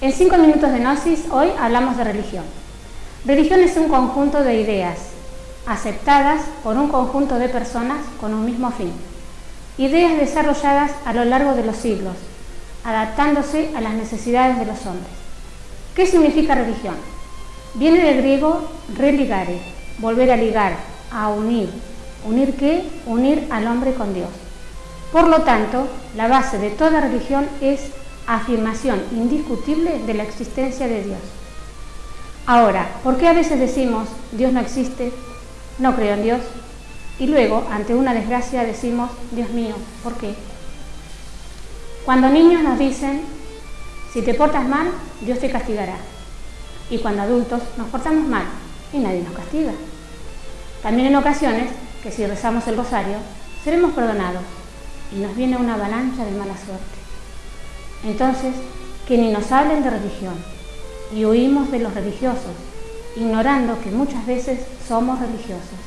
En cinco minutos de Gnosis hoy hablamos de religión. Religión es un conjunto de ideas aceptadas por un conjunto de personas con un mismo fin. Ideas desarrolladas a lo largo de los siglos, adaptándose a las necesidades de los hombres. ¿Qué significa religión? Viene del griego religare, volver a ligar, a unir. ¿Unir qué? Unir al hombre con Dios. Por lo tanto, la base de toda religión es afirmación indiscutible de la existencia de Dios. Ahora, ¿por qué a veces decimos Dios no existe, no creo en Dios? Y luego, ante una desgracia, decimos, Dios mío, ¿por qué? Cuando niños nos dicen, si te portas mal, Dios te castigará. Y cuando adultos nos portamos mal y nadie nos castiga. También en ocasiones, que si rezamos el rosario, seremos perdonados y nos viene una avalancha de mala suerte. Entonces, que ni nos hablen de religión y huimos de los religiosos, ignorando que muchas veces somos religiosos.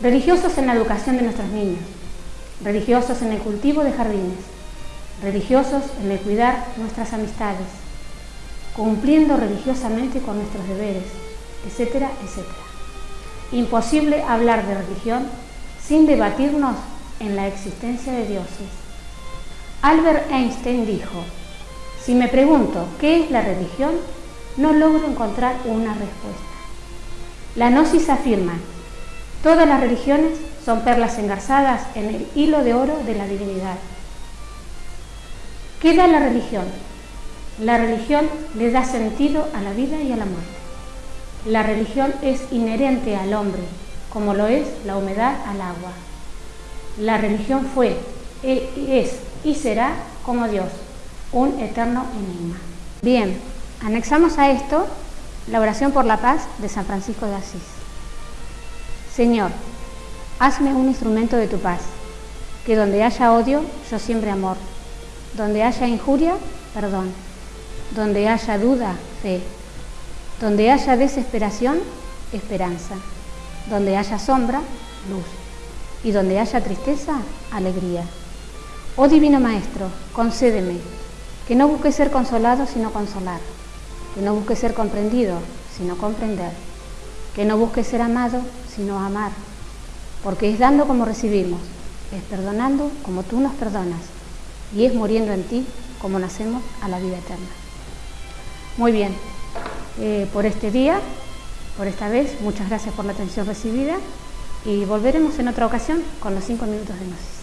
Religiosos en la educación de nuestros niños, religiosos en el cultivo de jardines, religiosos en el cuidar nuestras amistades, cumpliendo religiosamente con nuestros deberes, etcétera, etcétera. Imposible hablar de religión sin debatirnos en la existencia de dioses. Albert Einstein dijo, si me pregunto qué es la religión, no logro encontrar una respuesta. La Gnosis afirma, todas las religiones son perlas engarzadas en el hilo de oro de la divinidad. ¿Qué da la religión? La religión le da sentido a la vida y a la muerte. La religión es inherente al hombre, como lo es la humedad al agua. La religión fue, e, es y será como Dios, un eterno enigma. Bien, anexamos a esto la oración por la paz de San Francisco de Asís. Señor, hazme un instrumento de tu paz, que donde haya odio, yo siembre amor, donde haya injuria, perdón, donde haya duda, fe, donde haya desesperación, esperanza, donde haya sombra, luz y donde haya tristeza, alegría. Oh Divino Maestro, concédeme que no busque ser consolado sino consolar, que no busque ser comprendido sino comprender, que no busque ser amado sino amar, porque es dando como recibimos, es perdonando como tú nos perdonas y es muriendo en ti como nacemos a la vida eterna. Muy bien, eh, por este día, por esta vez, muchas gracias por la atención recibida y volveremos en otra ocasión con los cinco minutos de Gnosis.